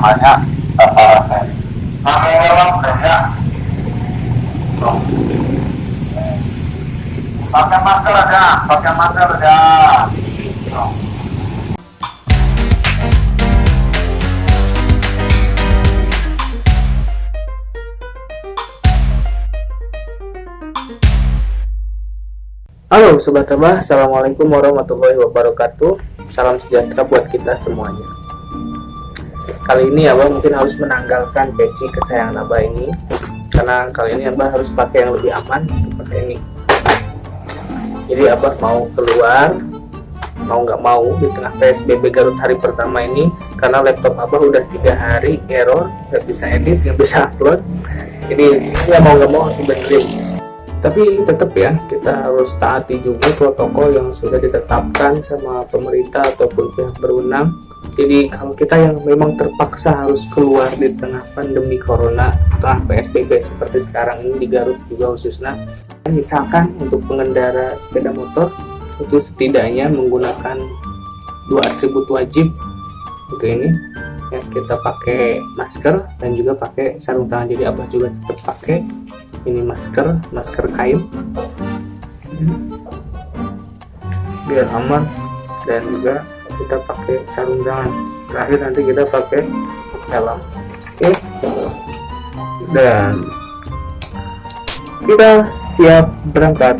namanya eh, pakai helm ya Tuh. pakai masker aja pakai masker Tuh. Halo Sobat Tabah, Assalamualaikum warahmatullahi wabarakatuh Salam sejahtera buat kita semuanya Kali ini Abah mungkin harus menanggalkan peci kesayangan Abah ini. Karena kali ini Abah harus pakai yang lebih aman pakai ini. Jadi Abah mau keluar Mau nggak mau di tengah PSBB Garut hari pertama ini Karena laptop Abah udah tiga hari error nggak bisa edit, nggak bisa upload. Jadi ya mau nggak mau harus tapi tetap ya kita harus taati juga protokol yang sudah ditetapkan sama pemerintah ataupun pihak berwenang jadi kalau kita yang memang terpaksa harus keluar di tengah pandemi corona tengah PSBB seperti sekarang ini di Garut juga khususnya. Misalkan untuk pengendara sepeda motor itu setidaknya menggunakan dua atribut wajib. Untuk ini ya kita pakai masker dan juga pakai sarung tangan. Jadi abah juga tetap pakai ini masker masker kain. Biar aman dan juga kita pakai sarung tangan. Terakhir nanti kita pakai helm oke. Dan kita siap berangkat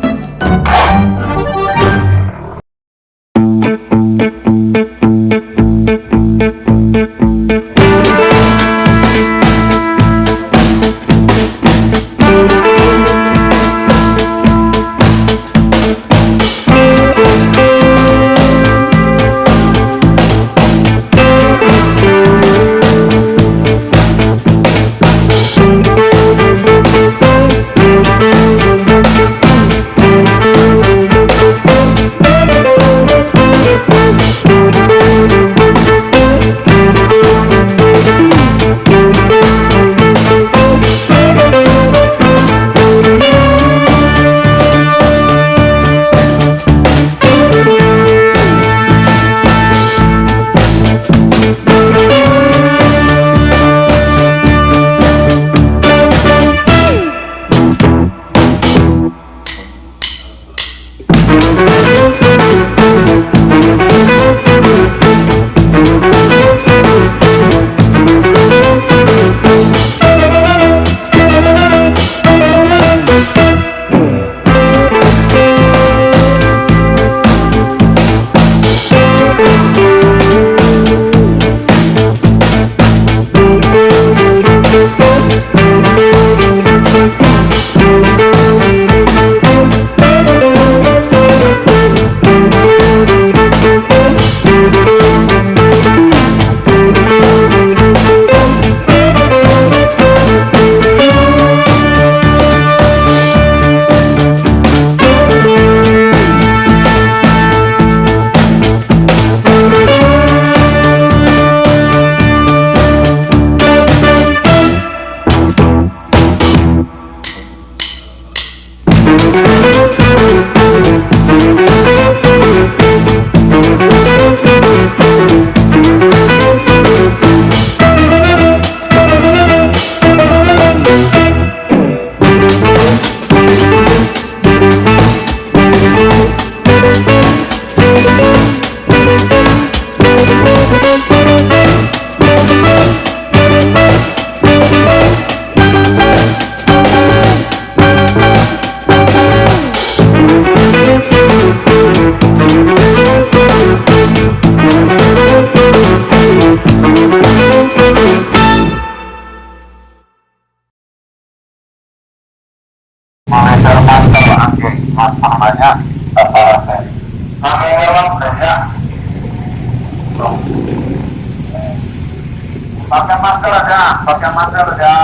pakai namanya eh, pakai masker aja pakai masker aja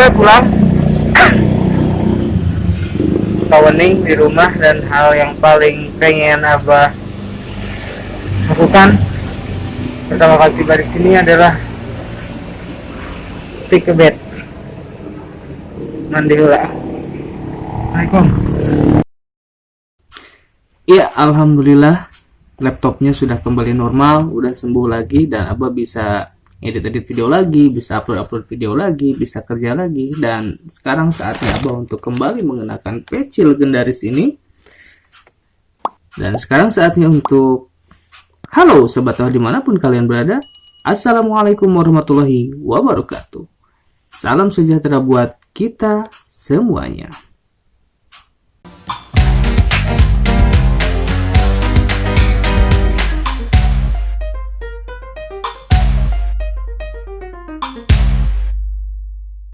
capek pulang. Kawening di rumah dan hal yang paling pengen abah lakukan pertama kali tiba di sini adalah take a bed. Mandi dulu Assalamualaikum. Iya, alhamdulillah laptopnya sudah kembali normal, udah sembuh lagi dan Abah bisa edit-edit video lagi, bisa upload-upload video lagi, bisa kerja lagi. Dan sekarang saatnya Abah untuk kembali mengenakan peci legendaris ini. Dan sekarang saatnya untuk Halo Sobat Tahu di mana pun kalian berada. Assalamualaikum warahmatullahi wabarakatuh. Salam sejahtera buat kita semuanya